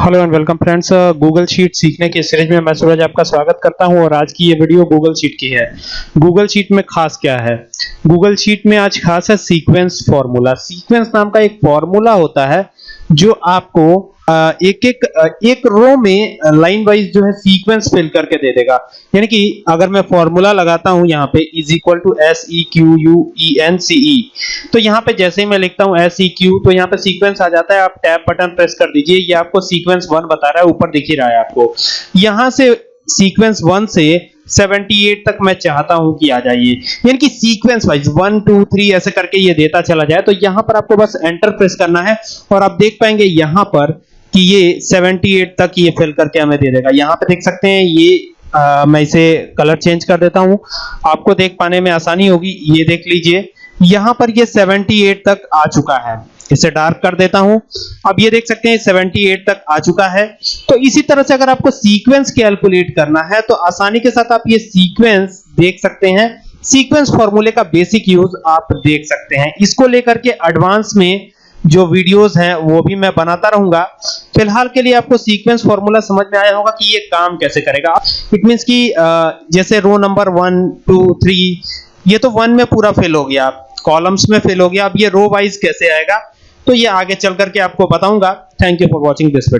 Hello and welcome friends Google sheet सीखने के series में मैं सूरज आपका स्वागत करता हूँ और आज की ये वीडियो गूगल शीट की है। गूगल शीट में खास क्या है? गूगल शीट में आज खास है सीक्वेंस फॉर्मूला सीक्वेंस नाम का एक फॉर्मूला होता है जो आपको एक एक एक रो में लाइन वाइज जो है सीक्वेंस फिल करके दे देगा। यानी कि अगर मैं फॉर्मूला लगाता हूँ यहाँ पे is equal to S E Q U E N C E तो यहाँ पे जैसे ही मैं लिखता हूँ एस ई क्यू तो यहाँ पे सीक्वेंस आ जाता है। आप टैब बटन प्रेस कर दीजिए। ये आपको सीक्वेंस वन बता रहा है, ऊपर दिख ही रहा है आपको। यहाँ से सीक्वेंस वन से 78 तक मैं चाहता हूँ कि आ जाइए। यानी कि सीक्वेंस वाइज 1 2 3 ऐसे करके ये देता चला जाए तो यहाँ पर आपको बस एंटर प्रेस करना है और आप देख पाएँगे यहाँ पर कि ये 78 तक ये फिल करके हमें दे देगा। यहाँ पे देख सकते हैं ये आ, मैं इसे कलर चेंज कर देता हूँ। आपको देख पाने में आसानी होगी ये देख लीजिए। यहाँ पर ये 78 तक आ चुका है। इसे डार्क कर देता हूँ। अब ये देख सकते हैं 78 तक आ चुका है। तो इसी तरह से अगर आपको सीक्वेंस कैलकुलेट करना है तो आसानी के साथ आप ये सीक्वेंस देख सकते हैं। सीक्वेंस फॉर्मूले का बेसिक यूज़ आप देख सकते हैं। इसको लेकर के एडवांस में जो वीडियोस हैं, वो भी मैं बनाता रहूँगा। फ़िलहाल के लिए आपको सीक्वेंस फॉर्मूला समझ में आया होगा कि ये काम कैसे करेगा। इट मींस कि जैसे row number one two three ये तो वन में पूरा फेल हो गया। कॉलम्स में फेल हो गया। अब ये रो वाइज कैसे आएगा? तो ये आगे चल करके आपको बताऊँगा। Thank you for watching this video